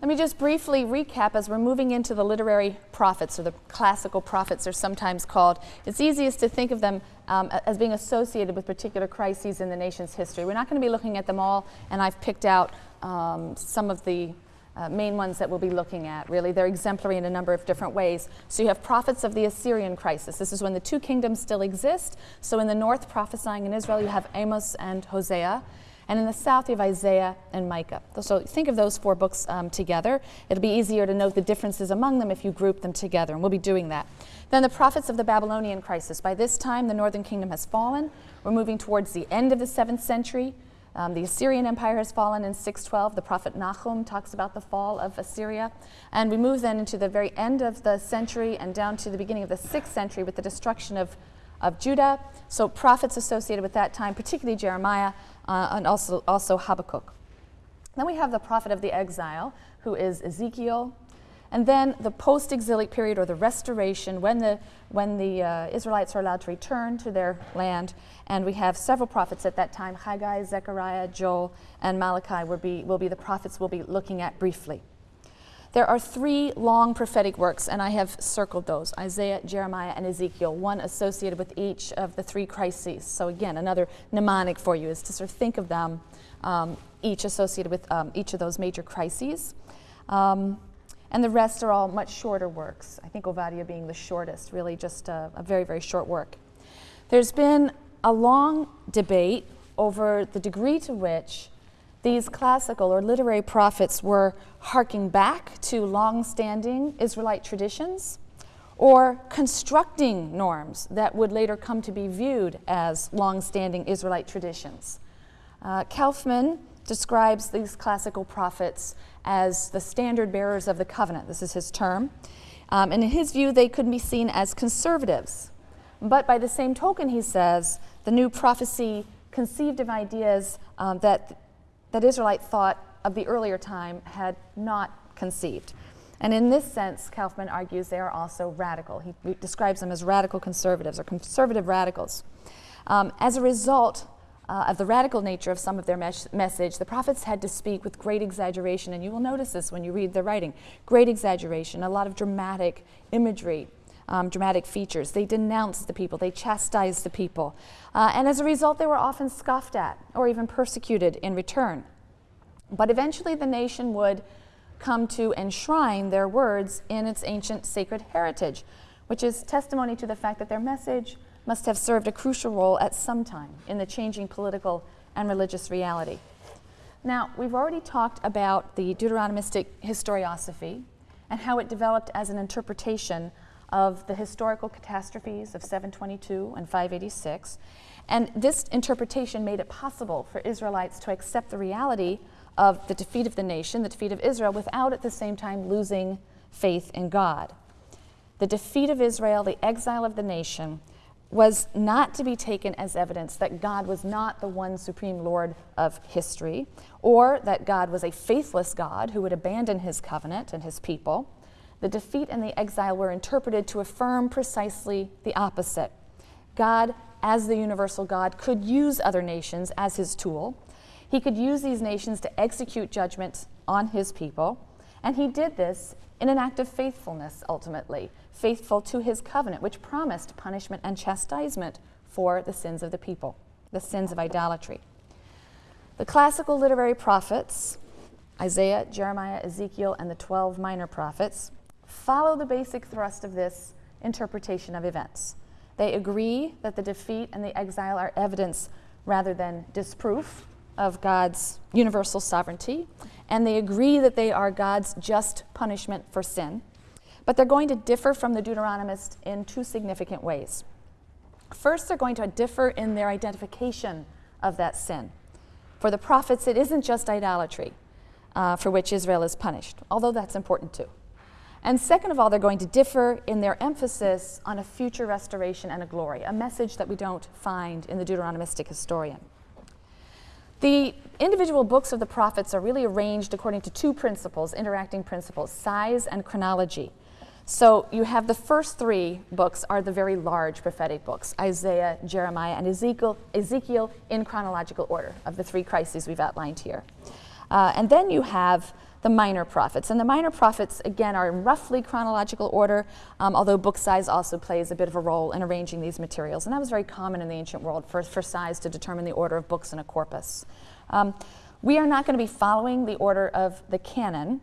Let me just briefly recap as we're moving into the literary prophets, or the classical prophets are sometimes called. It's easiest to think of them um, as being associated with particular crises in the nation's history. We're not going to be looking at them all, and I've picked out um, some of the uh, main ones that we'll be looking at, really. They're exemplary in a number of different ways. So you have prophets of the Assyrian crisis. This is when the two kingdoms still exist. So in the north, prophesying in Israel, you have Amos and Hosea. And in the south, you have Isaiah and Micah. So think of those four books um, together. It'll be easier to note the differences among them if you group them together, and we'll be doing that. Then the prophets of the Babylonian crisis. By this time, the northern kingdom has fallen. We're moving towards the end of the seventh century. Um, the Assyrian Empire has fallen in 612. The prophet Nahum talks about the fall of Assyria. And we move then into the very end of the century and down to the beginning of the sixth century with the destruction of, of Judah. So prophets associated with that time, particularly Jeremiah, uh, and also, also Habakkuk. Then we have the prophet of the exile, who is Ezekiel. And then the post exilic period or the restoration, when the, when the uh, Israelites are allowed to return to their land. And we have several prophets at that time Haggai, Zechariah, Joel, and Malachi will be, will be the prophets we'll be looking at briefly. There are three long prophetic works, and I have circled those Isaiah, Jeremiah, and Ezekiel, one associated with each of the three crises. So, again, another mnemonic for you is to sort of think of them, um, each associated with um, each of those major crises. Um, and the rest are all much shorter works. I think Ovadia being the shortest, really just a, a very, very short work. There's been a long debate over the degree to which these classical or literary prophets were harking back to long standing Israelite traditions or constructing norms that would later come to be viewed as long standing Israelite traditions. Uh, Kaufmann describes these classical prophets as the standard bearers of the covenant. This is his term. Um, and in his view, they could be seen as conservatives. But by the same token, he says, the new prophecy conceived of ideas um, that that Israelite thought of the earlier time had not conceived. And in this sense, Kaufmann argues they are also radical. He describes them as radical conservatives or conservative radicals. Um, as a result uh, of the radical nature of some of their mes message, the prophets had to speak with great exaggeration, and you will notice this when you read their writing great exaggeration, a lot of dramatic imagery. Um, dramatic features. They denounced the people, they chastised the people. Uh, and as a result, they were often scoffed at or even persecuted in return. But eventually, the nation would come to enshrine their words in its ancient sacred heritage, which is testimony to the fact that their message must have served a crucial role at some time in the changing political and religious reality. Now, we've already talked about the Deuteronomistic historiosophy and how it developed as an interpretation of the historical catastrophes of 722 and 586. And this interpretation made it possible for Israelites to accept the reality of the defeat of the nation, the defeat of Israel, without at the same time losing faith in God. The defeat of Israel, the exile of the nation, was not to be taken as evidence that God was not the one supreme Lord of history, or that God was a faithless God who would abandon his covenant and his people the defeat and the exile were interpreted to affirm precisely the opposite. God, as the universal God, could use other nations as his tool. He could use these nations to execute judgment on his people, and he did this in an act of faithfulness, ultimately, faithful to his covenant, which promised punishment and chastisement for the sins of the people, the sins of idolatry. The classical literary prophets, Isaiah, Jeremiah, Ezekiel, and the 12 minor prophets, follow the basic thrust of this interpretation of events. They agree that the defeat and the exile are evidence rather than disproof of God's universal sovereignty, and they agree that they are God's just punishment for sin. But they're going to differ from the Deuteronomist in two significant ways. First, they're going to differ in their identification of that sin. For the prophets, it isn't just idolatry uh, for which Israel is punished, although that's important too. And second of all, they're going to differ in their emphasis on a future restoration and a glory, a message that we don't find in the Deuteronomistic historian. The individual books of the prophets are really arranged according to two principles, interacting principles, size and chronology. So you have the first three books are the very large prophetic books, Isaiah, Jeremiah, and Ezekiel, Ezekiel in chronological order of the three crises we've outlined here. Uh, and then you have the minor prophets. And the minor prophets, again, are in roughly chronological order, um, although book size also plays a bit of a role in arranging these materials. And that was very common in the ancient world for, for size to determine the order of books in a corpus. Um, we are not going to be following the order of the canon.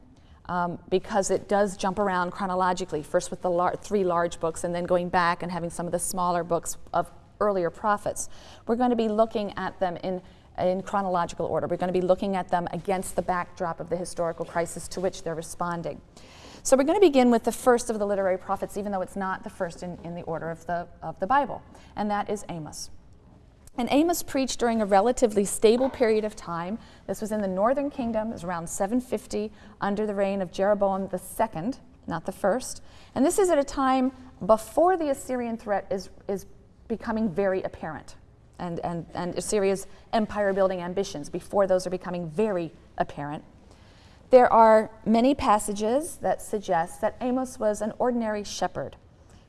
Um, because it does jump around chronologically, first with the lar three large books and then going back and having some of the smaller books of earlier prophets. We're going to be looking at them in in chronological order. We're going to be looking at them against the backdrop of the historical crisis to which they're responding. So we're going to begin with the first of the literary prophets, even though it's not the first in, in the order of the, of the Bible, and that is Amos. And Amos preached during a relatively stable period of time. This was in the northern kingdom, it was around 750 under the reign of Jeroboam II, not the first. And this is at a time before the Assyrian threat is, is becoming very apparent and, and, and Assyria's empire building ambitions before those are becoming very apparent. There are many passages that suggest that Amos was an ordinary shepherd.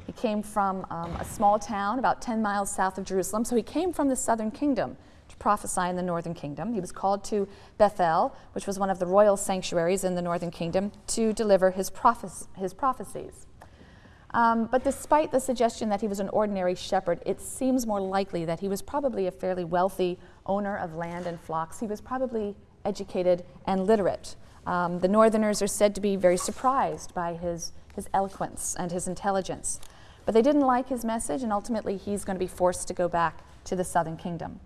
He came from um, a small town about 10 miles south of Jerusalem, so he came from the southern kingdom to prophesy in the northern kingdom. He was called to Bethel, which was one of the royal sanctuaries in the northern kingdom, to deliver his, prophe- his prophecies. Um, but despite the suggestion that he was an ordinary shepherd, it seems more likely that he was probably a fairly wealthy owner of land and flocks. He was probably educated and literate. Um, the Northerners are said to be very surprised by his, his eloquence and his intelligence. But they didn't like his message, and ultimately he's going to be forced to go back to the southern kingdom.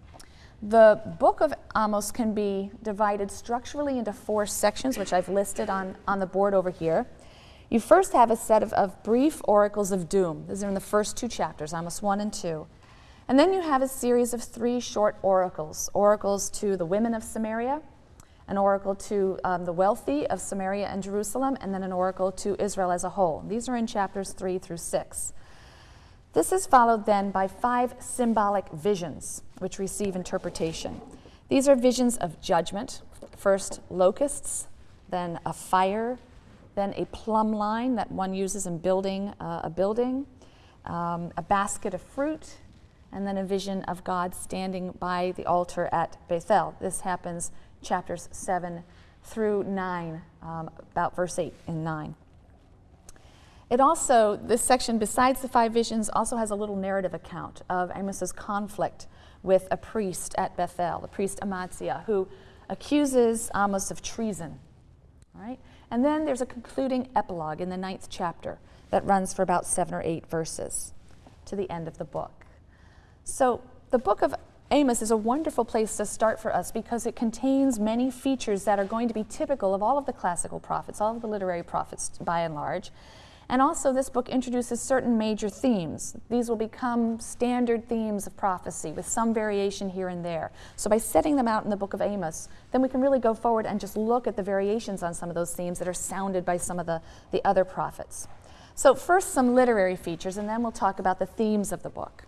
The book of Amos can be divided structurally into four sections, which I've listed on, on the board over here. You first have a set of, of brief oracles of doom. These are in the first two chapters, Amos 1 and 2. And then you have a series of three short oracles oracles to the women of Samaria, an oracle to um, the wealthy of Samaria and Jerusalem, and then an oracle to Israel as a whole. These are in chapters 3 through 6. This is followed then by five symbolic visions, which receive interpretation. These are visions of judgment first, locusts, then a fire, then a plumb line that one uses in building uh, a building, um, a basket of fruit, and then a vision of God standing by the altar at Bethel. This happens chapters 7 through 9, um, about verse 8 and 9. It also, this section, besides the five visions, also has a little narrative account of Amos's conflict with a priest at Bethel, the priest Amaziah, who accuses Amos of treason. All right? And then there's a concluding epilogue in the ninth chapter that runs for about seven or eight verses to the end of the book. So the book of Amos is a wonderful place to start for us because it contains many features that are going to be typical of all of the classical prophets, all of the literary prophets by and large. And also, this book introduces certain major themes. These will become standard themes of prophecy with some variation here and there. So, by setting them out in the book of Amos, then we can really go forward and just look at the variations on some of those themes that are sounded by some of the, the other prophets. So, first, some literary features, and then we'll talk about the themes of the book.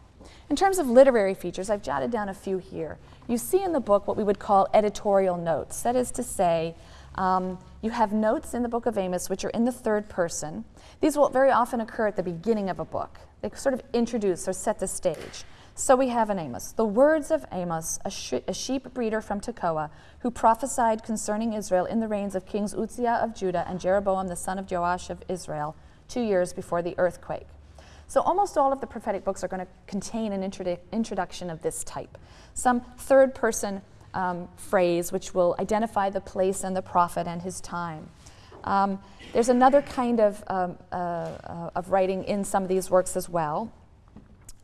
In terms of literary features, I've jotted down a few here. You see in the book what we would call editorial notes. That is to say, um, you have notes in the book of Amos which are in the third person. These will very often occur at the beginning of a book. They sort of introduce or set the stage. So we have in Amos the words of Amos, a, a, sheep breeder from Tekoa, who prophesied concerning Israel in the reigns of kings Uzziah of Judah and Jeroboam the son of Joash of Israel, two years before the earthquake. So almost all of the prophetic books are going to contain an introdu- introduction of this type. Some third person um, phrase which will identify the place and the prophet and his time. Um, there's another kind of, um, uh, uh, of writing in some of these works as well,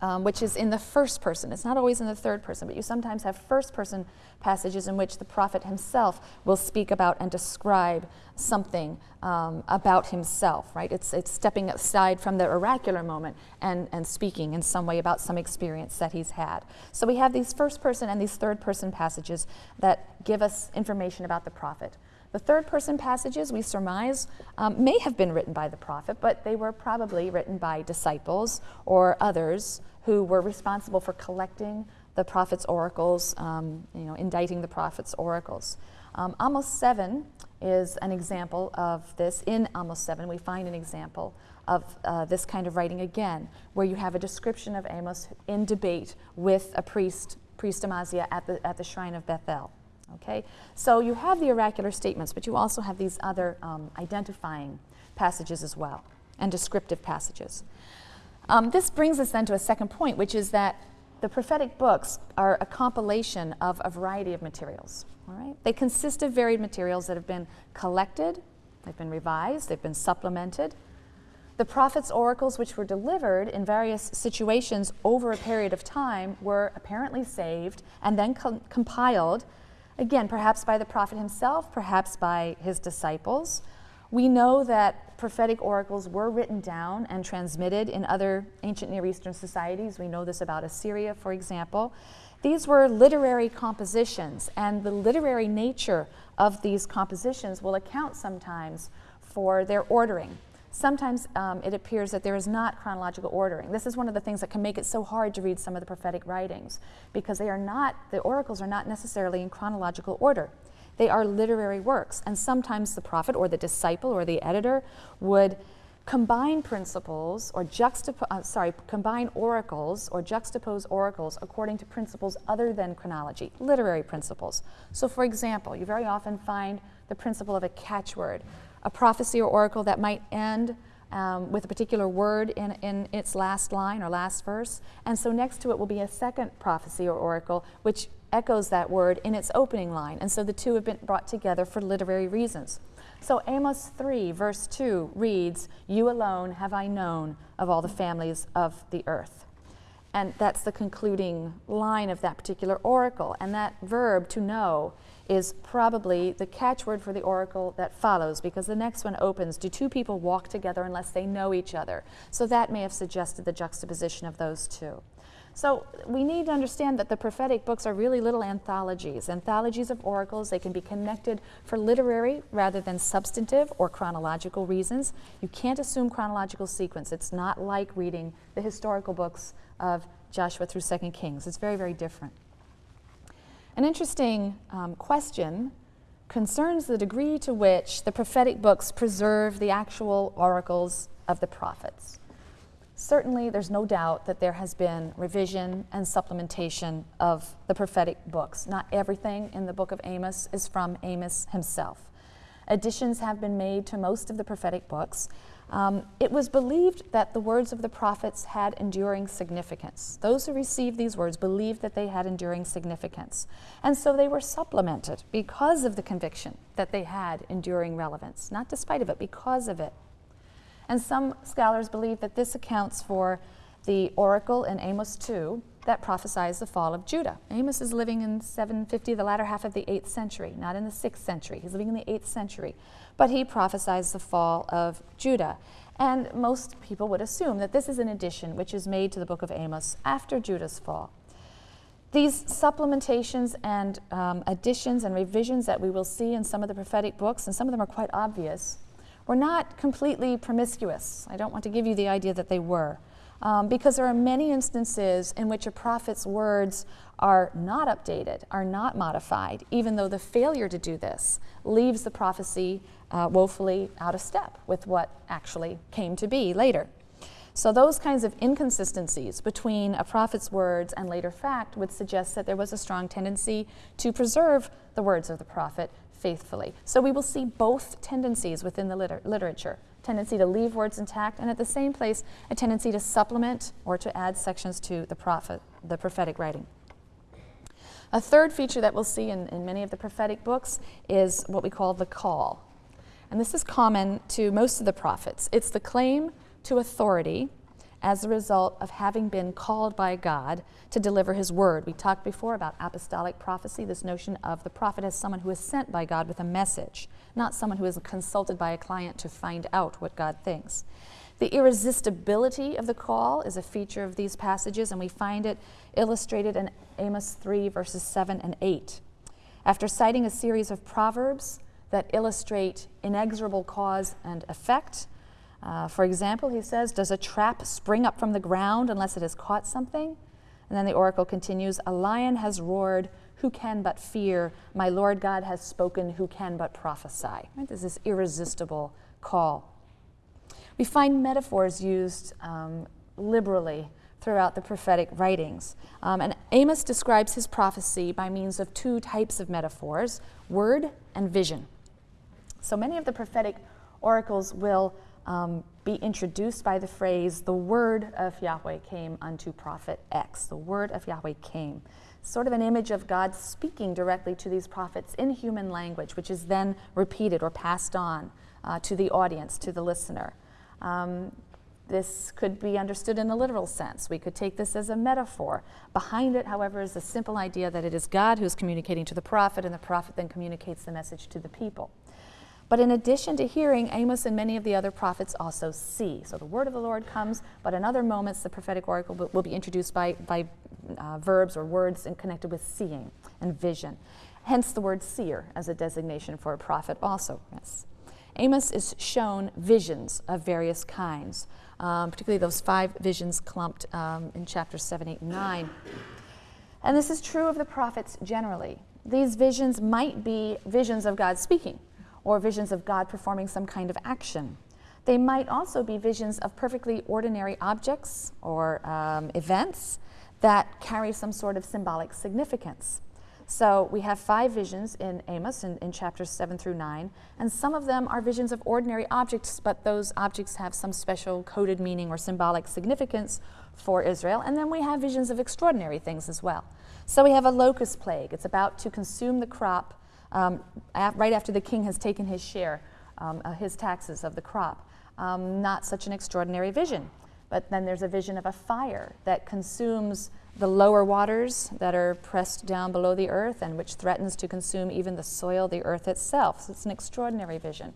um, which is in the first person. It's not always in the third person, but you sometimes have first person passages in which the prophet himself will speak about and describe something um, about himself, right? It's, it's stepping aside from the oracular moment and, and speaking in some way about some experience that he's had. So we have these first person and these third person passages that give us information about the prophet. The third person passages, we surmise, um, may have been written by the prophet, but they were probably written by disciples or others who were responsible for collecting the prophet's oracles, um, you know, inditing the prophet's oracles. Um, Amos 7 is an example of this. In Amos 7, we find an example of uh, this kind of writing again, where you have a description of Amos in debate with a priest, priest Amaziah, at the, at the shrine of Bethel. Okay, so you have the oracular statements, but you also have these other um, identifying passages as well, and descriptive passages. Um, this brings us then to a second point, which is that the prophetic books are a compilation of a variety of materials. All right? They consist of varied materials that have been collected, they've been revised, they've been supplemented. The prophets' oracles, which were delivered in various situations over a period of time, were apparently saved and then com- compiled, again, perhaps by the prophet himself, perhaps by his disciples. We know that prophetic oracles were written down and transmitted in other ancient Near Eastern societies. We know this about Assyria, for example. These were literary compositions, and the literary nature of these compositions will account sometimes for their ordering. Sometimes um, it appears that there is not chronological ordering. This is one of the things that can make it so hard to read some of the prophetic writings because they are not, the oracles are not necessarily in chronological order. They are literary works, and sometimes the prophet or the disciple or the editor would combine principles or juxtapose, uh, sorry, combine oracles or juxtapose oracles according to principles other than chronology, literary principles. So, for example, you very often find the principle of a catchword, a prophecy or oracle that might end um, with a particular word in, in its last line or last verse. And so next to it will be a second prophecy or oracle which echoes that word in its opening line. And so the two have been brought together for literary reasons. So Amos 3, verse 2 reads, You alone have I known of all the families of the earth. And that's the concluding line of that particular oracle. And that verb, to know, is probably the catchword for the oracle that follows because the next one opens Do two people walk together unless they know each other? So that may have suggested the juxtaposition of those two. So we need to understand that the prophetic books are really little anthologies, anthologies of oracles. They can be connected for literary rather than substantive or chronological reasons. You can't assume chronological sequence. It's not like reading the historical books of Joshua through Second Kings. It's very, very different. An interesting um, question concerns the degree to which the prophetic books preserve the actual oracles of the prophets. Certainly, there's no doubt that there has been revision and supplementation of the prophetic books. Not everything in the book of Amos is from Amos himself. Additions have been made to most of the prophetic books. Um, it was believed that the words of the prophets had enduring significance. Those who received these words believed that they had enduring significance. And so they were supplemented because of the conviction that they had enduring relevance, not despite of it, because of it. And some scholars believe that this accounts for the oracle in Amos 2 that prophesies the fall of Judah. Amos is living in 750, the latter half of the 8th century, not in the 6th century. He's living in the 8th century. But he prophesies the fall of Judah. And most people would assume that this is an addition which is made to the book of Amos after Judah's fall. These supplementations and um, additions and revisions that we will see in some of the prophetic books, and some of them are quite obvious, were not completely promiscuous. I don't want to give you the idea that they were. Um, because there are many instances in which a prophet's words are not updated, are not modified, even though the failure to do this leaves the prophecy uh, woefully out of step with what actually came to be later. So, those kinds of inconsistencies between a prophet's words and later fact would suggest that there was a strong tendency to preserve the words of the prophet faithfully. So we will see both tendencies within the liter- literature tendency to leave words intact, and at the same place, a tendency to supplement or to add sections to the, prophet, the prophetic writing. A third feature that we'll see in, in many of the prophetic books is what we call the call. And this is common to most of the prophets. It's the claim to authority as a result of having been called by God to deliver his word. We talked before about apostolic prophecy, this notion of the prophet as someone who is sent by God with a message, not someone who is consulted by a client to find out what God thinks. The irresistibility of the call is a feature of these passages, and we find it illustrated in Amos 3, verses 7 and 8. After citing a series of proverbs that illustrate inexorable cause and effect, uh, for example, he says, Does a trap spring up from the ground unless it has caught something? And then the oracle continues, A lion has roared, who can but fear? My Lord God has spoken, who can but prophesy? Right? There's this irresistible call. We find metaphors used um, liberally throughout the prophetic writings. Um, and Amos describes his prophecy by means of two types of metaphors word and vision. So many of the prophetic oracles will um, be introduced by the phrase, the word of Yahweh came unto prophet X. The word of Yahweh came. Sort of an image of God speaking directly to these prophets in human language, which is then repeated or passed on uh, to the audience, to the listener. Um, this could be understood in a literal sense. We could take this as a metaphor. Behind it, however, is the simple idea that it is God who is communicating to the prophet, and the prophet then communicates the message to the people. But in addition to hearing, Amos and many of the other prophets also see. So the word of the Lord comes, but in other moments, the prophetic oracle will, be introduced by, by uh, verbs or words and connected with seeing and vision. Hence the word seer as a designation for a prophet, also. Yes. Amos is shown visions of various kinds, um, particularly those five visions clumped um, in chapters 7, 8, and 9. And this is true of the prophets generally. These visions might be visions of God speaking or visions of God performing some kind of action. They might also be visions of perfectly ordinary objects or um, events that carry some sort of symbolic significance. So we have five visions in Amos in, in, chapters 7 through 9, and some of them are visions of ordinary objects, but those objects have some special coded meaning or symbolic significance for Israel. And then we have visions of extraordinary things as well. So we have a locust plague. It's about to consume the crop um, right after the king has taken his share, um, uh, his taxes of the crop. Um, not such an extraordinary vision. But then there's a vision of a fire that consumes the lower waters that are pressed down below the earth and which threatens to consume even the soil, the earth itself. So it's an extraordinary vision.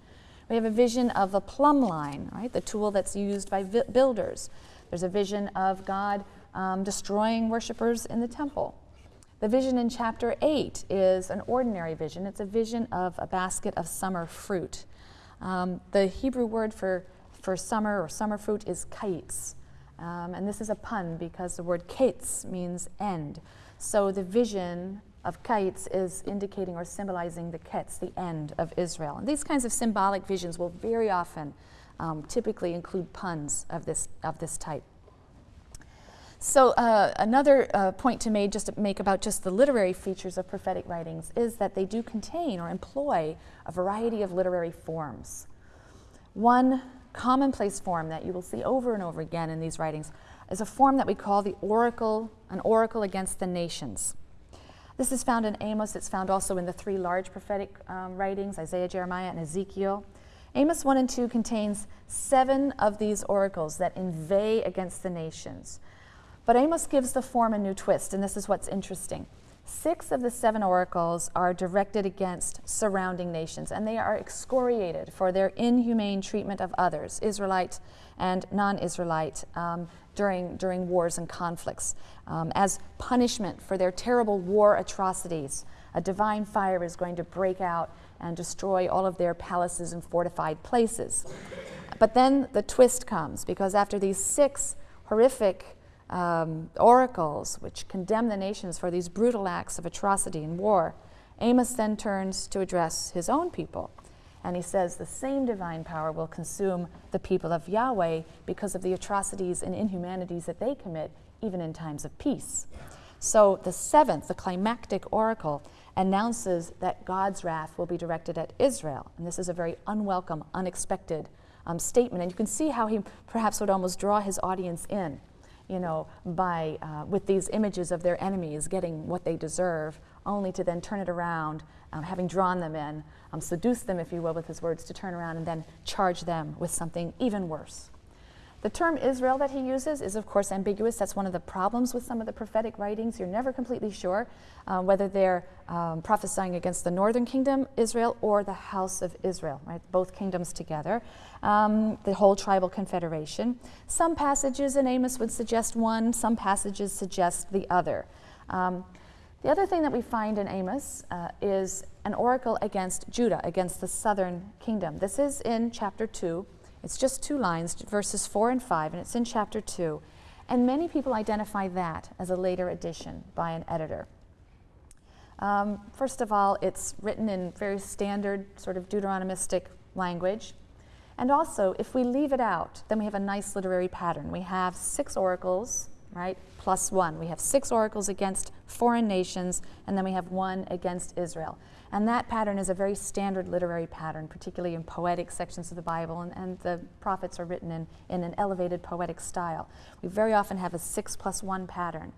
We have a vision of the plumb line, right, the tool that's used by builders. There's a vision of God um, destroying worshippers in the temple. The vision in chapter 8 is an ordinary vision. It's a vision of a basket of summer fruit. Um, the Hebrew word for, for summer or summer fruit is kayitz. Um, and this is a pun because the word ketz means end. So the vision of kayitz is indicating or symbolizing the ketz, the end of Israel. And these kinds of symbolic visions will very often um, typically include puns of this, of this type. So uh, another uh, point to make, just to make about just the literary features of prophetic writings is that they do contain or employ a variety of literary forms. One commonplace form that you will see over and over again in these writings is a form that we call the oracle, an oracle against the nations. This is found in Amos. It's found also in the three large prophetic um, writings, Isaiah, Jeremiah, and Ezekiel. Amos 1 and 2 contains seven of these oracles that inveigh against the nations. But Amos gives the form a new twist, and this is what's interesting. Six of the seven oracles are directed against surrounding nations, and they are excoriated for their inhumane treatment of others, Israelite and non Israelite, um, during, during wars and conflicts. Um, as punishment for their terrible war atrocities, a divine fire is going to break out and destroy all of their palaces and fortified places. But then the twist comes, because after these six horrific um, oracles which condemn the nations for these brutal acts of atrocity and war, Amos then turns to address his own people. And he says the same divine power will consume the people of Yahweh because of the atrocities and inhumanities that they commit, even in times of peace. So the seventh, the climactic oracle, announces that God's wrath will be directed at Israel. And this is a very unwelcome, unexpected um, statement. And you can see how he perhaps would almost draw his audience in you know, by, uh, with these images of their enemies getting what they deserve, only to then turn it around, um, having drawn them in, um, seduce them, if you will, with his words, to turn around and then charge them with something even worse. The term Israel that he uses is, of course, ambiguous. That's one of the problems with some of the prophetic writings. You're never completely sure uh, whether they're um, prophesying against the northern kingdom, Israel, or the house of Israel, right? Both kingdoms together, um, the whole tribal confederation. Some passages in Amos would suggest one, some passages suggest the other. Um, the other thing that we find in Amos uh, is an oracle against Judah, against the southern kingdom. This is in chapter 2. It's just two lines, verses 4 and 5, and it's in chapter 2. And many people identify that as a later addition by an editor. Um, first of all, it's written in very standard, sort of Deuteronomistic language. And also, if we leave it out, then we have a nice literary pattern. We have six oracles, right? Plus one. We have six oracles against foreign nations, and then we have one against Israel. And that pattern is a very standard literary pattern, particularly in poetic sections of the Bible, and, and the prophets are written in, in an elevated poetic style. We very often have a six plus one pattern.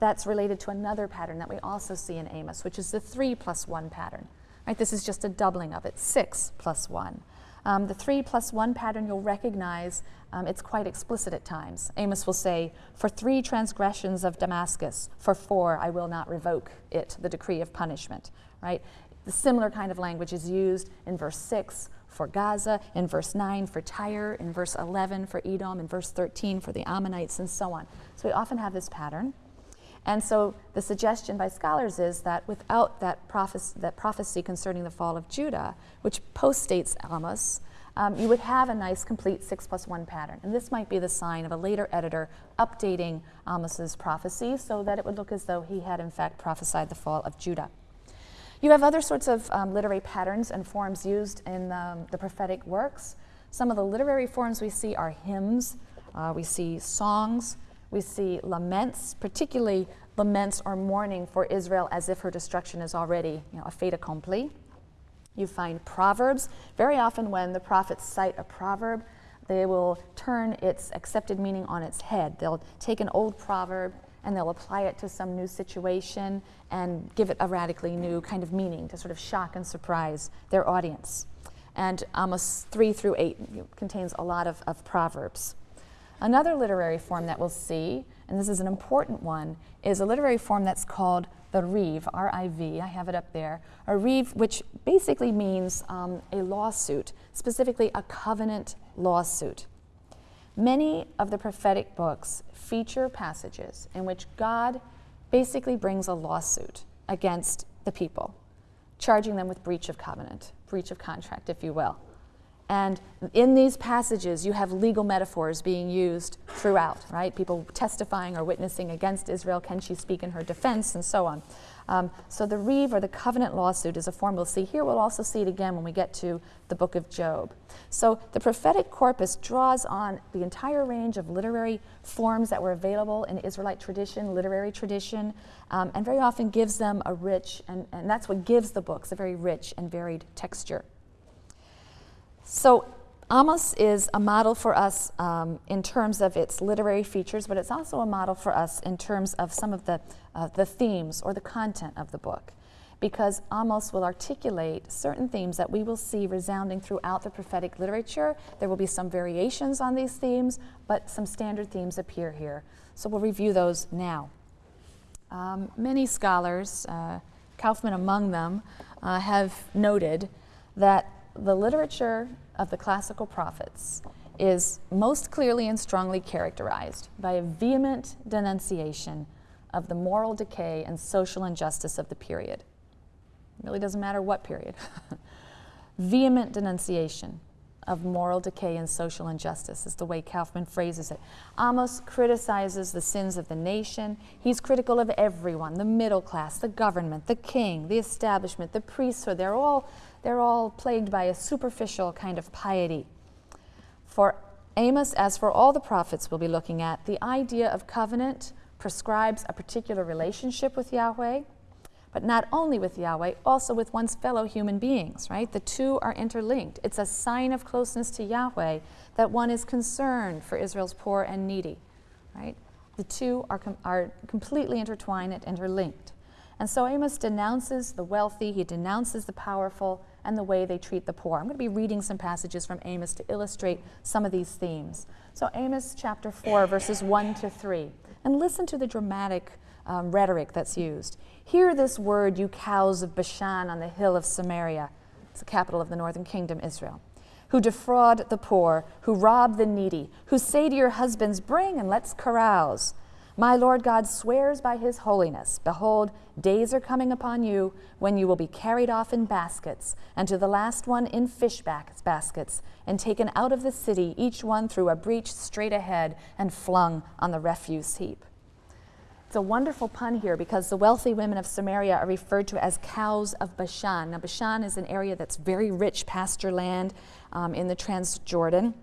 That's related to another pattern that we also see in Amos, which is the three plus one pattern. Right? This is just a doubling of it, six plus one. Um, the three plus one pattern you'll recognize, um, it's quite explicit at times. Amos will say, For three transgressions of Damascus, for four I will not revoke it, the decree of punishment. Right? The similar kind of language is used in verse 6 for Gaza, in verse 9 for Tyre, in verse 11 for Edom, in verse 13 for the Ammonites, and so on. So we often have this pattern. And so the suggestion by scholars is that without that, prophecy, that prophecy concerning the fall of Judah, which postdates Amos, um, you would have a nice complete six plus one pattern. And this might be the sign of a later editor updating Amos's prophecy so that it would look as though he had in fact prophesied the fall of Judah. You have other sorts of um, literary patterns and forms used in um, the prophetic works. Some of the literary forms we see are hymns, uh, we see songs, we see laments, particularly laments or mourning for Israel as if her destruction is already you know, a fait accompli. You find proverbs. Very often, when the prophets cite a proverb, they will turn its accepted meaning on its head. They'll take an old proverb and they'll apply it to some new situation and give it a radically new kind of meaning to sort of shock and surprise their audience. And Amos 3 through 8 contains a lot of, of proverbs. Another literary form that we'll see, and this is an important one, is a literary form that's called the Riv, R I have it up there. A Riv, which basically means um, a lawsuit, specifically a covenant lawsuit. Many of the prophetic books feature passages in which God basically brings a lawsuit against the people, charging them with breach of covenant, breach of contract, if you will. And in these passages, you have legal metaphors being used throughout, right? People testifying or witnessing against Israel. Can she speak in her defense? And so on. Um, so the riv or the covenant lawsuit is a form we'll see here. We'll also see it again when we get to the book of Job. So the prophetic corpus draws on the entire range of literary forms that were available in Israelite tradition, literary tradition, um, and very often gives them a rich, and, and that's what gives the books a very rich and varied texture. So Amos is a model for us um, in terms of its literary features, but it's also a model for us in terms of some of the, uh, the themes or the content of the book. Because Amos will articulate certain themes that we will see resounding throughout the prophetic literature. There will be some variations on these themes, but some standard themes appear here. So we'll review those now. Um, many scholars, uh, Kaufmann among them, uh, have noted that the literature of the classical prophets is most clearly and strongly characterized by a vehement denunciation of the moral decay and social injustice of the period. It really doesn't matter what period. vehement denunciation of moral decay and social injustice is the way Kaufmann phrases it. Amos criticizes the sins of the nation. He's critical of everyone the middle class, the government, the king, the establishment, the priesthood. They're all they're all plagued by a superficial kind of piety. For Amos, as for all the prophets we'll be looking at, the idea of covenant prescribes a particular relationship with Yahweh, but not only with Yahweh, also with one's fellow human beings, right? The two are interlinked. It's a sign of closeness to Yahweh that one is concerned for Israel's poor and needy, right? The two are, com- are completely intertwined and interlinked. And so Amos denounces the wealthy, he denounces the powerful, and the way they treat the poor. I'm going to be reading some passages from Amos to illustrate some of these themes. So, Amos chapter 4, verses 1 to 3. And listen to the dramatic um, rhetoric that's used. Hear this word, you cows of Bashan on the hill of Samaria. It's the capital of the northern kingdom, Israel. Who defraud the poor, who rob the needy, who say to your husbands, Bring and let's carouse. My Lord God swears by his holiness Behold, days are coming upon you when you will be carried off in baskets, and to the last one in fish baskets, and taken out of the city, each one through a breach straight ahead, and flung on the refuse heap. It's a wonderful pun here because the wealthy women of Samaria are referred to as cows of Bashan. Now, Bashan is an area that's very rich pasture land um, in the Transjordan.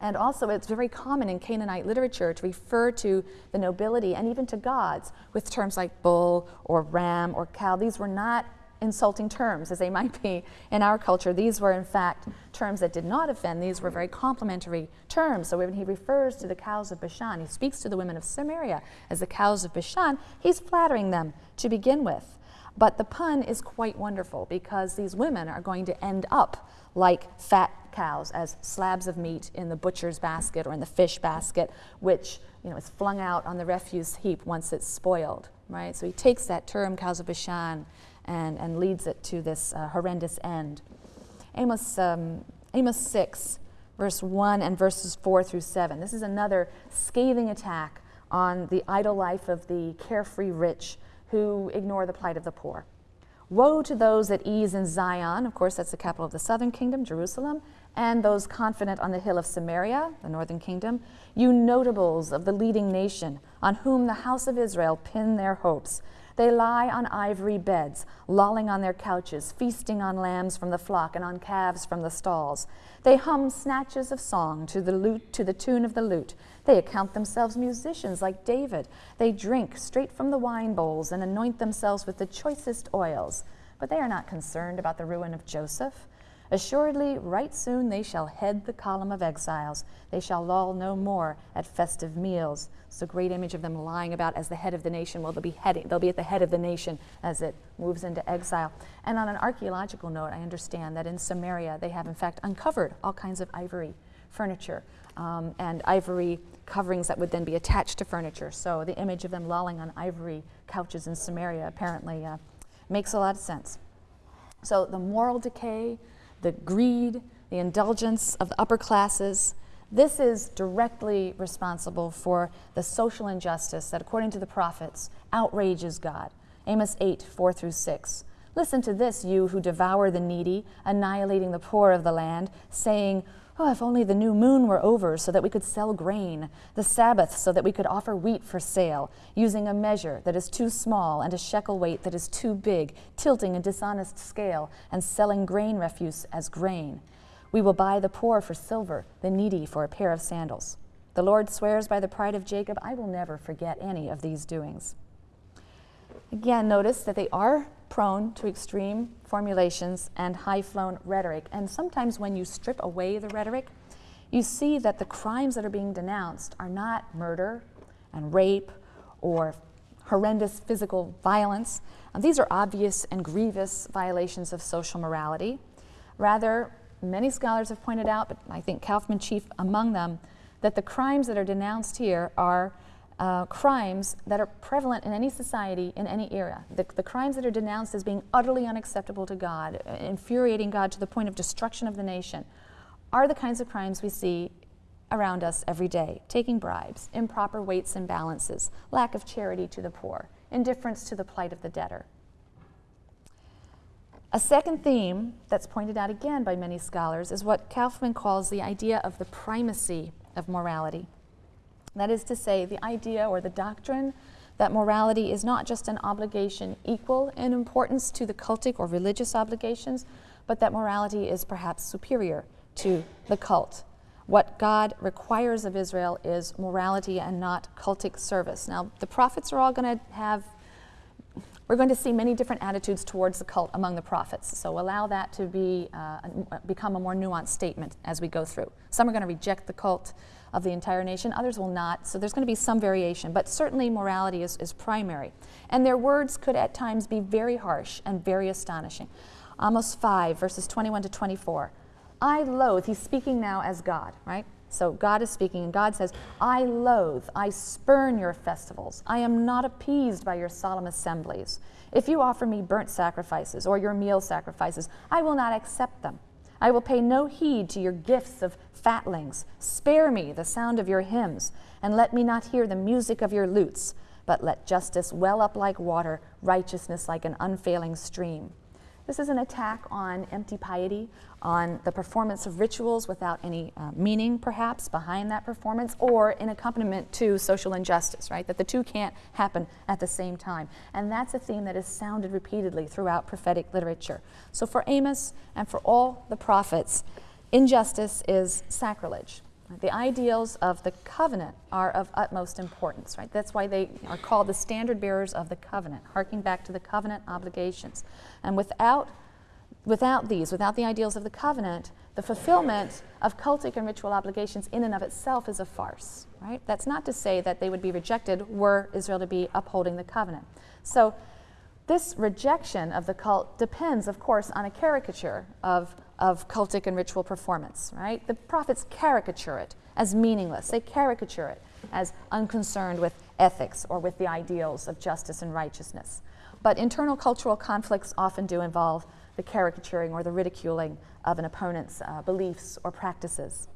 And also, it's very common in Canaanite literature to refer to the nobility and even to gods with terms like bull or ram or cow. These were not insulting terms as they might be in our culture. These were, in fact, terms that did not offend. These were very complimentary terms. So when he refers to the cows of Bashan, he speaks to the women of Samaria as the cows of Bashan, he's flattering them to begin with. But the pun is quite wonderful because these women are going to end up like fat cows as slabs of meat in the butcher's basket or in the fish basket, which you know, is flung out on the refuse heap once it's spoiled, right? So he takes that term, cows of Bashan, and, and leads it to this uh, horrendous end. Amos, um, Amos 6, verse 1 and verses 4 through 7. This is another scathing attack on the idle life of the carefree rich who ignore the plight of the poor. Woe to those at ease in Zion, of course, that's the capital of the southern kingdom, Jerusalem, and those confident on the hill of Samaria, the northern kingdom, you notables of the leading nation, on whom the house of Israel pin their hopes. They lie on ivory beds, lolling on their couches, feasting on lambs from the flock and on calves from the stalls. They hum snatches of song to the lute, to the tune of the lute. They account themselves musicians like David. They drink straight from the wine bowls and anoint themselves with the choicest oils. But they are not concerned about the ruin of Joseph. Assuredly, right soon they shall head the column of exiles. They shall loll no more at festive meals. It's a great image of them lying about as the head of the nation. Well, they'll be heading, they'll be at the head of the nation as it moves into exile. And on an archaeological note, I understand that in Samaria they have in fact uncovered all kinds of ivory furniture um, and ivory coverings that would then be attached to furniture. So the image of them lolling on ivory couches in Samaria apparently uh, makes a lot of sense. So the moral decay, the greed, the indulgence of the upper classes. This is directly responsible for the social injustice that, according to the prophets, outrages God. Amos 8, 4 through 6. Listen to this, you who devour the needy, annihilating the poor of the land, saying, Oh, if only the new moon were over so that we could sell grain, the Sabbath so that we could offer wheat for sale, using a measure that is too small and a shekel weight that is too big, tilting a dishonest scale and selling grain refuse as grain. We will buy the poor for silver, the needy for a pair of sandals. The Lord swears by the pride of Jacob, I will never forget any of these doings. Again, notice that they are prone to extreme formulations and high flown rhetoric. And sometimes when you strip away the rhetoric, you see that the crimes that are being denounced are not murder and rape or horrendous physical violence. And these are obvious and grievous violations of social morality. Rather, many scholars have pointed out, but I think Kaufmann chief among them, that the crimes that are denounced here are uh, crimes that are prevalent in any society in any era. The, the, crimes that are denounced as being utterly unacceptable to God, uh, infuriating God to the point of destruction of the nation, are the kinds of crimes we see around us every day taking bribes, improper weights and balances, lack of charity to the poor, indifference to the plight of the debtor. A second theme that's pointed out again by many scholars is what Kaufmann calls the idea of the primacy of morality. That is to say, the idea or the doctrine that morality is not just an obligation equal in importance to the cultic or religious obligations, but that morality is perhaps superior to the cult. What God requires of Israel is morality and not cultic service. Now, the prophets are all going to have we're going to see many different attitudes towards the cult among the prophets. So allow that to be, uh, become a more nuanced statement as we go through. Some are going to reject the cult of the entire nation, others will not. So there's going to be some variation, but certainly morality is, is primary. And their words could at times be very harsh and very astonishing. Amos 5, verses 21 to 24. I loathe, he's speaking now as God, right? So God is speaking, and God says, I loathe, I spurn your festivals. I am not appeased by your solemn assemblies. If you offer me burnt sacrifices or your meal sacrifices, I will not accept them. I will pay no heed to your gifts of fatlings. Spare me the sound of your hymns, and let me not hear the music of your lutes, but let justice well up like water, righteousness like an unfailing stream. This is an attack on empty piety, on the performance of rituals without any uh, meaning, perhaps, behind that performance, or in accompaniment to social injustice, right? That the two can't happen at the same time. And that's a theme that is sounded repeatedly throughout prophetic literature. So for Amos and for all the prophets, injustice is sacrilege. The ideals of the covenant are of utmost importance, right? That's why they are called the standard bearers of the covenant, harking back to the covenant obligations. And without, without these, without the ideals of the covenant, the fulfillment of cultic and ritual obligations in and of itself is a farce, right? That's not to say that they would be rejected were Israel to be upholding the covenant. So this rejection of the cult depends, of course, on a caricature of, of cultic and ritual performance, right? The prophets caricature it as meaningless. They caricature it as unconcerned with ethics or with the ideals of justice and righteousness. But internal cultural conflicts often do involve the caricaturing or the ridiculing of an opponent's uh, beliefs or practices.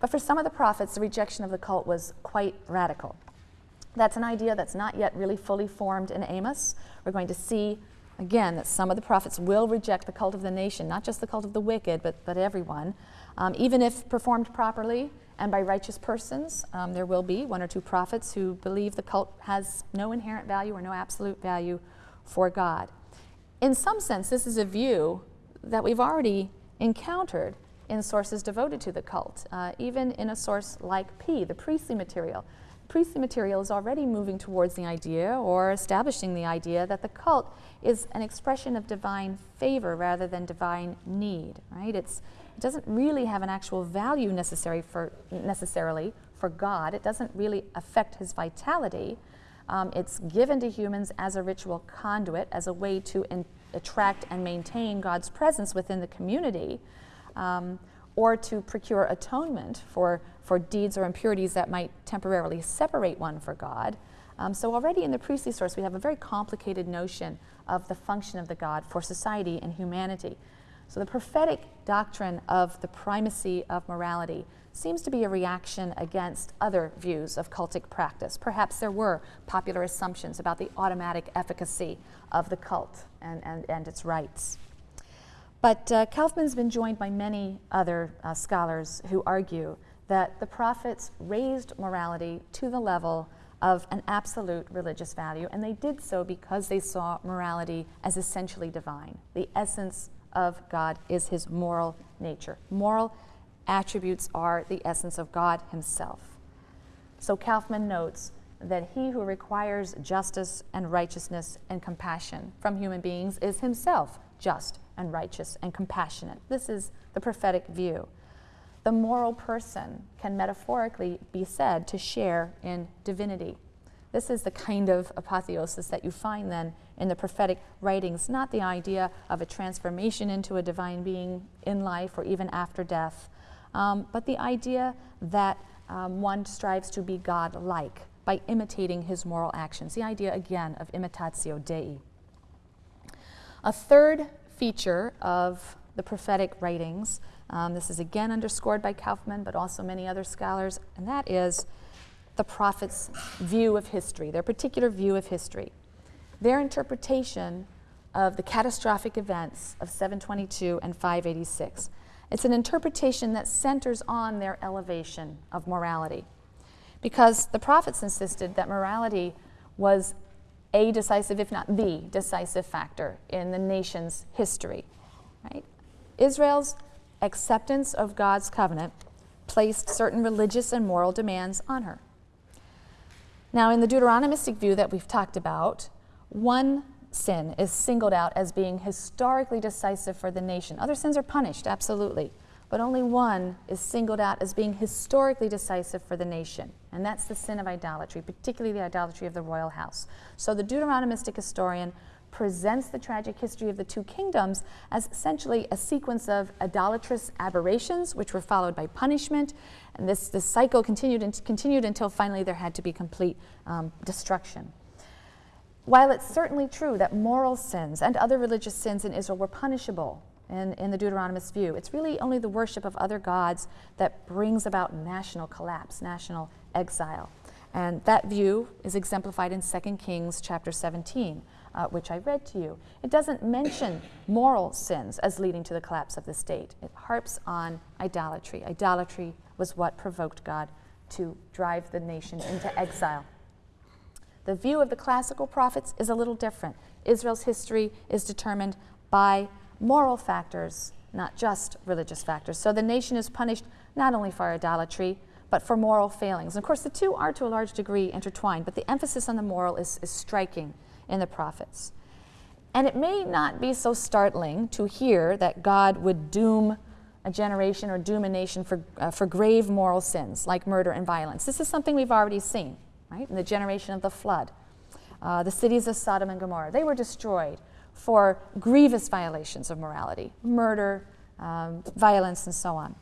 But for some of the prophets, the rejection of the cult was quite radical. That's an idea that's not yet really fully formed in Amos. We're going to see again that some of the prophets will reject the cult of the nation, not just the cult of the wicked, but, but everyone. Um, even if performed properly and by righteous persons, um, there will be one or two prophets who believe the cult has no inherent value or no absolute value for God. In some sense, this is a view that we've already encountered in sources devoted to the cult, uh, even in a source like P, the priestly material priestly material is already moving towards the idea or establishing the idea that the cult is an expression of divine favor rather than divine need, right? It's, it doesn't really have an actual value necessary for, necessarily for God. It doesn't really affect his vitality. Um, it's given to humans as a ritual conduit, as a way to attract and maintain God's presence within the community, um, or to procure atonement for for deeds or impurities that might temporarily separate one for God. Um, so already in the priestly source, we have a very complicated notion of the function of the God for society and humanity. So the prophetic doctrine of the primacy of morality seems to be a reaction against other views of cultic practice. Perhaps there were popular assumptions about the automatic efficacy of the cult and, and, and its rites. But uh, Kaufmann's been joined by many other uh, scholars who argue that the prophets raised morality to the level of an absolute religious value, and they did so because they saw morality as essentially divine. The essence of God is his moral nature. Moral attributes are the essence of God himself. So Kaufmann notes that he who requires justice and righteousness and compassion from human beings is himself just and righteous and compassionate. This is the prophetic view the moral person can metaphorically be said to share in divinity. This is the kind of apotheosis that you find then in the prophetic writings, not the idea of a transformation into a divine being in life or even after death, um, but the idea that um, one strives to be God like by imitating his moral actions. The idea, again, of imitatio Dei. A third feature of the prophetic writings um, this is again underscored by Kaufmann, but also many other scholars, and that is the prophet's view of history, their particular view of history, their interpretation of the catastrophic events of 722 and 586. It's an interpretation that centers on their elevation of morality. Because the prophets insisted that morality was a decisive, if not the decisive factor in the nation's history. Right? Israel's acceptance of God's covenant placed certain religious and moral demands on her. Now, in the Deuteronomistic view that we've talked about, one sin is singled out as being historically decisive for the nation. Other sins are punished, absolutely, but only one is singled out as being historically decisive for the nation, and that's the sin of idolatry, particularly the idolatry of the royal house. So the Deuteronomistic historian presents the tragic history of the two kingdoms as essentially a sequence of idolatrous aberrations, which were followed by punishment. And this, this cycle continued and continued until finally there had to be complete um, destruction. While it's certainly true that moral sins and other religious sins in Israel were punishable in, in the Deuteronomist view, it's really only the worship of other gods that brings about national collapse, national exile. And that view is exemplified in 2 Kings chapter 17, uh, which I read to you. It doesn't mention moral sins as leading to the collapse of the state. It harps on idolatry. Idolatry was what provoked God to drive the nation into exile. The view of the classical prophets is a little different. Israel's history is determined by moral factors not just religious factors. So the nation is punished not only for idolatry, but for moral failings. And of course, the two are to a large degree intertwined, but the emphasis on the moral is, is striking in the prophets. And it may not be so startling to hear that God would doom a generation or doom a nation for, uh, for grave moral sins like murder and violence. This is something we've already seen, right? In the generation of the flood. Uh, the cities of Sodom and Gomorrah, they were destroyed for grievous violations of morality, murder, um, violence, and so on.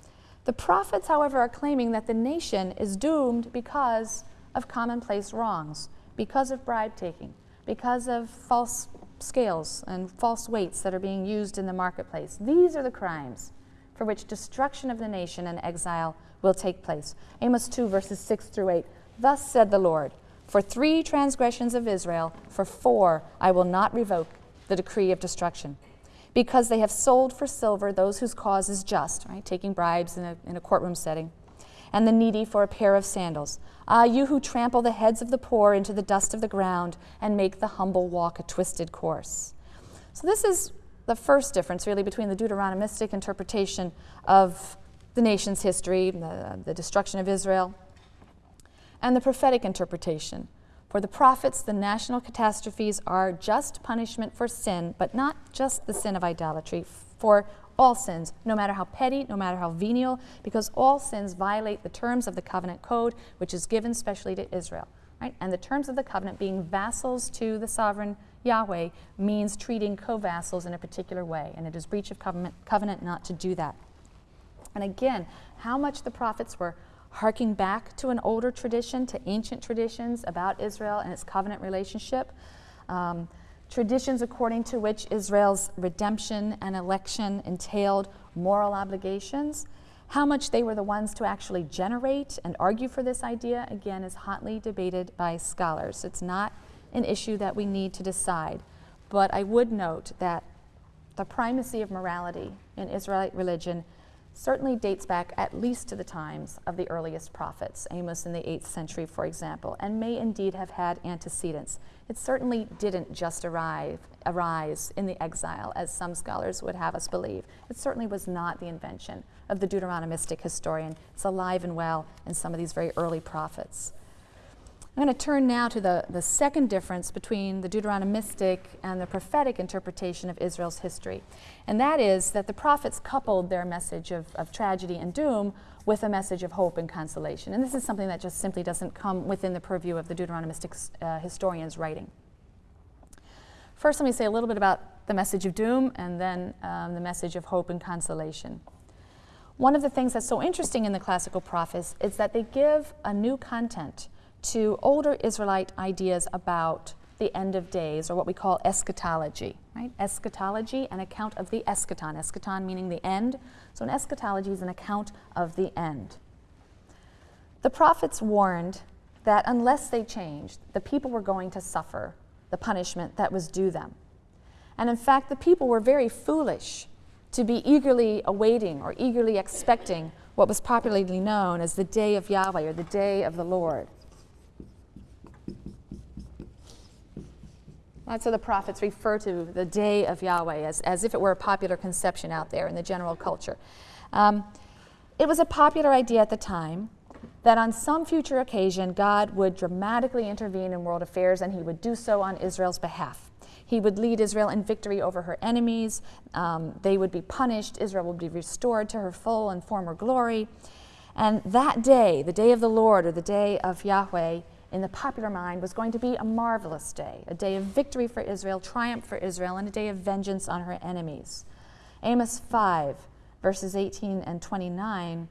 The prophets, however, are claiming that the nation is doomed because of commonplace wrongs, because of bribe taking, because of false scales and false weights that are being used in the marketplace. These are the crimes for which destruction of the nation and exile will take place. Amos 2, verses 6 through 8. Thus said the Lord, For three transgressions of Israel, for four I will not revoke the decree of destruction. Because they have sold for silver those whose cause is just, right? Taking bribes in a, in a courtroom setting, and the needy for a pair of sandals. Ah, you who trample the heads of the poor into the dust of the ground and make the humble walk a twisted course. So, this is the first difference, really, between the Deuteronomistic interpretation of the nation's history, the, the destruction of Israel, and the prophetic interpretation for the prophets, the national catastrophes are just punishment for sin, but not just the sin of idolatry, for all sins, no matter how petty, no matter how venial, because all sins violate the terms of the covenant code, which is given specially to Israel. Right? And the terms of the covenant, being vassals to the sovereign Yahweh, means treating co vassals in a particular way, and it is breach of covenant, covenant not to do that. And again, how much the prophets were harking back to an older tradition, to ancient traditions about Israel and its covenant relationship. Um, traditions according to which Israel's redemption and election entailed moral obligations. How much they were the ones to actually generate and argue for this idea, again, is hotly debated by scholars. It's not an issue that we need to decide. But I would note that the primacy of morality in Israelite religion certainly dates back at least to the times of the earliest prophets, Amos in the 8th century, for example, and may indeed have had antecedents. It certainly didn't just arrive, arise in the exile, as some scholars would have us believe. It certainly was not the invention of the Deuteronomistic historian. It's alive and well in some of these very early prophets. I'm going to turn now to the, the second difference between the Deuteronomistic and the prophetic interpretation of Israel's history. And that is that the prophets coupled their message of, of tragedy and doom with a message of hope and consolation. And this is something that just simply doesn't come within the purview of the Deuteronomistic uh, historian's writing. First, let me say a little bit about the message of doom and then um, the message of hope and consolation. One of the things that's so interesting in the classical prophets is that they give a new content to older Israelite ideas about the end of days, or what we call eschatology. Right? Eschatology, an account of the eschaton. Eschaton meaning the end. So an eschatology is an account of the end. The prophets warned that unless they changed, the people were going to suffer the punishment that was due them. And in fact, the people were very foolish to be eagerly awaiting or eagerly expecting what was popularly known as the day of Yahweh or the day of the Lord. That's how the prophets refer to the day of Yahweh as, as if it were a popular conception out there in the general culture. Um, it was a popular idea at the time that on some future occasion God would dramatically intervene in world affairs and he would do so on Israel's behalf. He would lead Israel in victory over her enemies. Um, they would be punished. Israel would be restored to her full and former glory. And that day, the day of the Lord or the day of Yahweh, in the popular mind was going to be a marvelous day, a day of victory for Israel, triumph for Israel, and a day of vengeance on her enemies. Amos 5, verses 18 and 29,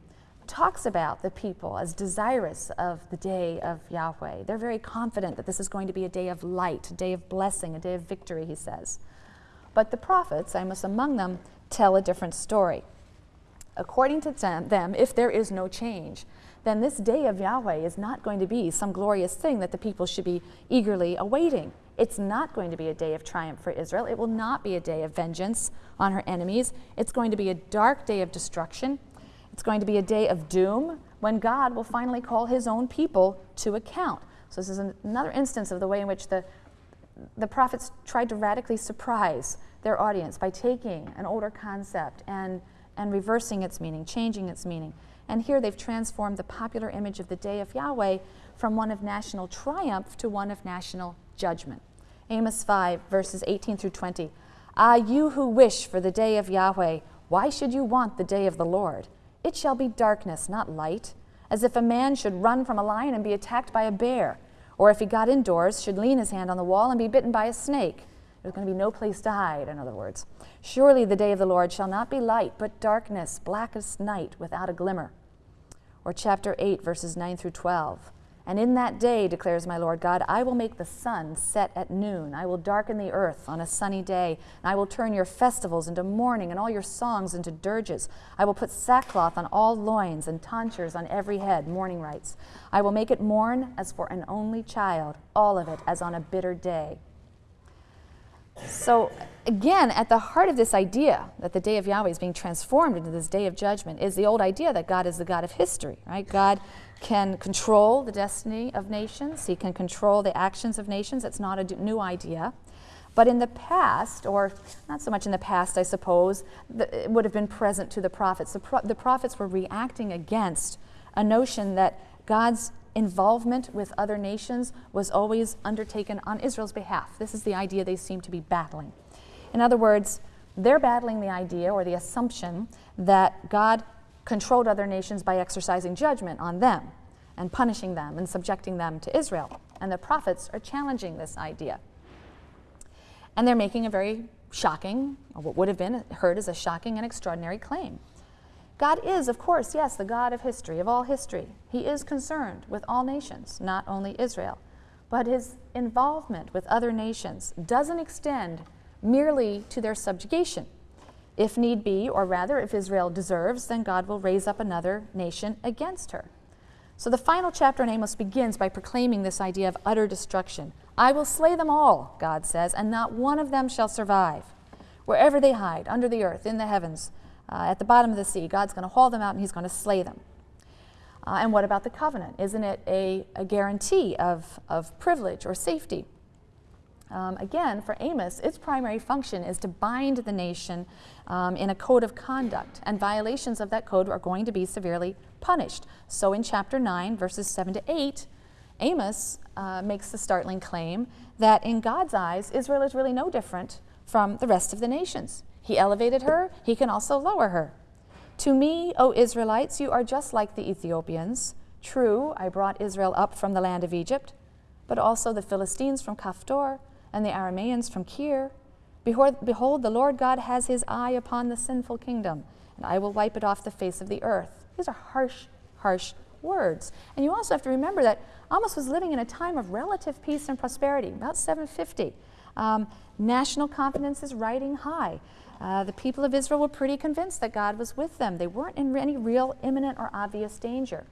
talks about the people as desirous of the day of Yahweh. They're very confident that this is going to be a day of light, a day of blessing, a day of victory, he says. But the prophets, Amos among them, tell a different story. According to them, if there is no change, then this day of Yahweh is not going to be some glorious thing that the people should be eagerly awaiting. It's not going to be a day of triumph for Israel. It will not be a day of vengeance on her enemies. It's going to be a dark day of destruction. It's going to be a day of doom when God will finally call his own people to account. So, this is another instance of the way in which the, the prophets tried to radically surprise their audience by taking an older concept and, and reversing its meaning, changing its meaning. And here they've transformed the popular image of the day of Yahweh from one of national triumph to one of national judgment. Amos 5, verses 18 through 20. Ah, you who wish for the day of Yahweh, why should you want the day of the Lord? It shall be darkness, not light, as if a man should run from a lion and be attacked by a bear, or if he got indoors, should lean his hand on the wall and be bitten by a snake. There's going to be no place to hide, in other words. Surely the day of the Lord shall not be light, but darkness, blackest night, without a glimmer. Or chapter 8, verses 9 through 12. And in that day, declares my Lord God, I will make the sun set at noon. I will darken the earth on a sunny day. And I will turn your festivals into mourning and all your songs into dirges. I will put sackcloth on all loins and tonsures on every head, mourning rites. I will make it mourn as for an only child, all of it as on a bitter day. So, again, at the heart of this idea that the day of Yahweh is being transformed into this day of judgment is the old idea that God is the God of history, right? God can control the destiny of nations, He can control the actions of nations. It's not a new idea. But in the past, or not so much in the past, I suppose, the, it would have been present to the prophets. The, pro the prophets were reacting against a notion that God's involvement with other nations was always undertaken on Israel's behalf. This is the idea they seem to be battling. In other words, they're battling the idea or the assumption that God controlled other nations by exercising judgment on them and punishing them and subjecting them to Israel. And the prophets are challenging this idea. And they're making a very shocking, or what would have been heard as a shocking and extraordinary claim. God is, of course, yes, the God of history, of all history. He is concerned with all nations, not only Israel. But his involvement with other nations doesn't extend merely to their subjugation. If need be, or rather, if Israel deserves, then God will raise up another nation against her. So the final chapter in Amos begins by proclaiming this idea of utter destruction. I will slay them all, God says, and not one of them shall survive. Wherever they hide, under the earth, in the heavens, uh, at the bottom of the sea, God's going to haul them out and he's going to slay them. Uh, and what about the covenant? Isn't it a, a guarantee of, of privilege or safety? Um, again, for Amos, its primary function is to bind the nation um, in a code of conduct, and violations of that code are going to be severely punished. So in chapter 9, verses 7 to 8, Amos uh, makes the startling claim that in God's eyes, Israel is really no different from the rest of the nations. He elevated her, he can also lower her. To me, O Israelites, you are just like the Ethiopians. True, I brought Israel up from the land of Egypt, but also the Philistines from Caphtor and the Arameans from Kir. Behold, behold, the Lord God has his eye upon the sinful kingdom, and I will wipe it off the face of the earth. These are harsh, harsh words. And you also have to remember that Amos was living in a time of relative peace and prosperity, about 750. Um, national confidence is riding high. Uh, the people of Israel were pretty convinced that God was with them. They weren't in any real imminent or obvious danger.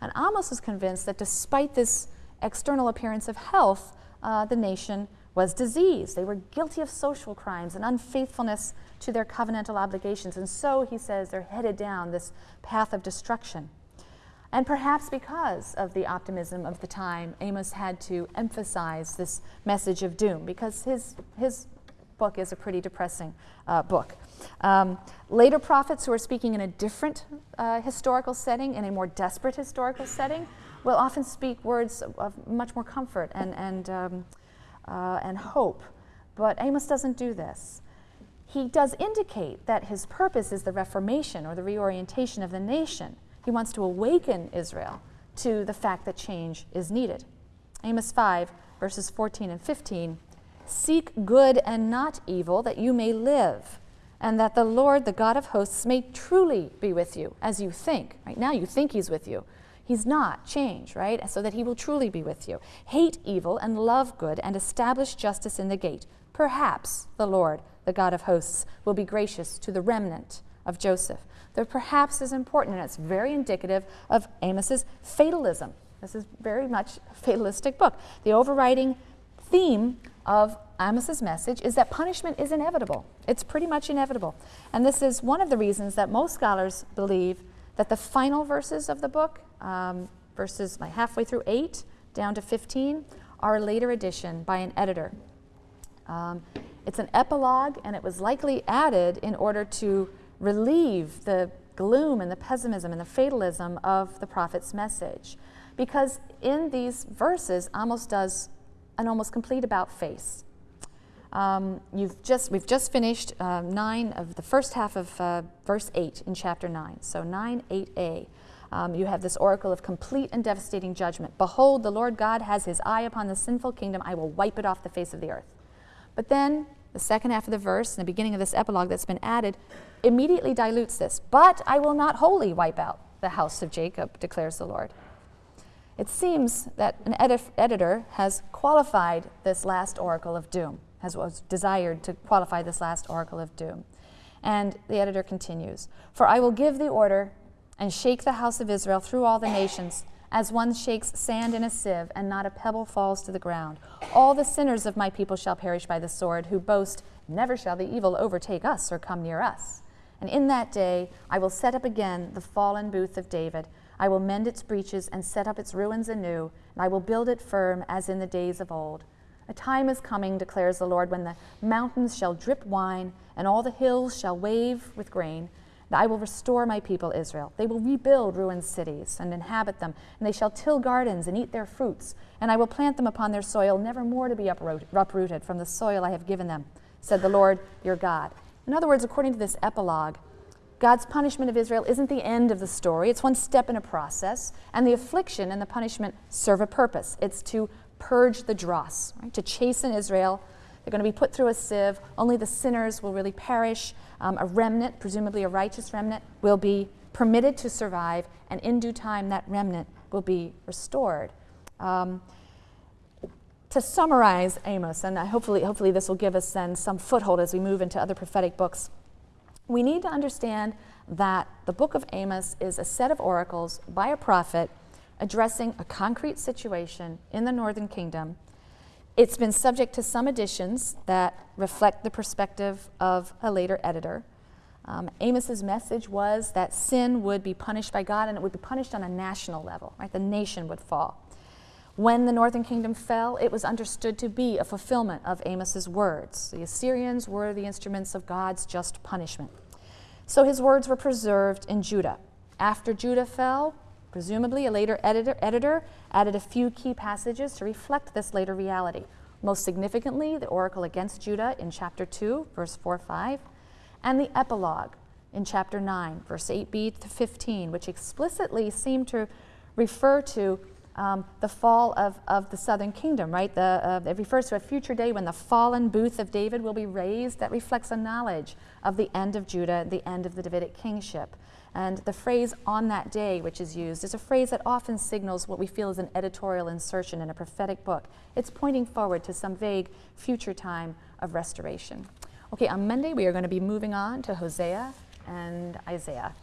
And Amos was convinced that despite this external appearance of health, uh, the nation was diseased. They were guilty of social crimes and unfaithfulness to their covenantal obligations. And so, he says, they're headed down this path of destruction. And perhaps because of the optimism of the time, Amos had to emphasize this message of doom because his, his book is a pretty depressing uh, book. Um, later prophets who are speaking in a different uh, historical setting, in a more desperate historical setting, will often speak words of, of much more comfort and, and um, uh, and hope. But Amos doesn't do this. He does indicate that his purpose is the reformation or the reorientation of the nation. He wants to awaken Israel to the fact that change is needed. Amos 5, verses 14 and 15 Seek good and not evil, that you may live, and that the Lord, the God of hosts, may truly be with you as you think. Right now, you think He's with you. He's not. Change, right? So that he will truly be with you. Hate evil and love good and establish justice in the gate. Perhaps the Lord, the God of hosts, will be gracious to the remnant of Joseph. The perhaps is important and it's very indicative of Amos's fatalism. This is very much a fatalistic book. The overriding theme of Amos's message is that punishment is inevitable. It's pretty much inevitable. And this is one of the reasons that most scholars believe that the final verses of the book, um, verses like halfway through 8 down to 15, are a later addition by an editor. Um, It's an epilogue, and it was likely added in order to relieve the gloom and the pessimism and the fatalism of the prophet's message. Because in these verses, Amos does an almost complete about face. Um, you've just, we've just finished uh, 9 of the first half of uh, verse 8 in chapter 9. So 9, 8a. Um, you have this oracle of complete and devastating judgment. Behold, the Lord God has his eye upon the sinful kingdom. I will wipe it off the face of the earth. But then the second half of the verse, and the beginning of this epilogue that's been added, immediately dilutes this. But I will not wholly wipe out the house of Jacob, declares the Lord. It seems that an edit- editor has qualified this last oracle of doom, has was desired to qualify this last oracle of doom. And the editor continues For I will give the order and shake the house of Israel through all the nations, as one shakes sand in a sieve, and not a pebble falls to the ground. All the sinners of my people shall perish by the sword, who boast, Never shall the evil overtake us or come near us. And in that day I will set up again the fallen booth of David. I will mend its breaches and set up its ruins anew, and I will build it firm as in the days of old. A time is coming, declares the Lord, when the mountains shall drip wine, and all the hills shall wave with grain. And I will restore my people Israel. They will rebuild ruined cities and inhabit them, and they shall till gardens and eat their fruits. And I will plant them upon their soil, never more to be uprooted from the soil I have given them, said the Lord your God. In other words, according to this epilogue, God's punishment of Israel isn't the end of the story, it's one step in a process. And the affliction and the punishment serve a purpose it's to purge the dross, right? to chasten Israel. They're going to be put through a sieve. Only the sinners will really perish. Um, a remnant, presumably a righteous remnant, will be permitted to survive, and in due time, that remnant will be restored. Um, to summarize Amos, and hopefully, hopefully this will give us then some foothold as we move into other prophetic books, we need to understand that the book of Amos is a set of oracles by a prophet addressing a concrete situation in the northern kingdom it's been subject to some additions that reflect the perspective of a later editor. Um, Amos's message was that sin would be punished by God and it would be punished on a national level, right? The nation would fall. When the northern kingdom fell, it was understood to be a fulfillment of Amos's words. The Assyrians were the instruments of God's just punishment. So his words were preserved in Judah. After Judah fell, Presumably, a later editor, editor added a few key passages to reflect this later reality. Most significantly, the oracle against Judah in chapter 2, verse 4 5, and the epilogue in chapter 9, verse 8b to 15, which explicitly seem to refer to um, the fall of, of the southern kingdom, right? The, uh, it refers to a future day when the fallen booth of David will be raised. That reflects a knowledge of the end of Judah, the end of the Davidic kingship. And the phrase on that day, which is used, is a phrase that often signals what we feel is an editorial insertion in a prophetic book. It's pointing forward to some vague future time of restoration. Okay, on Monday we are going to be moving on to Hosea and Isaiah.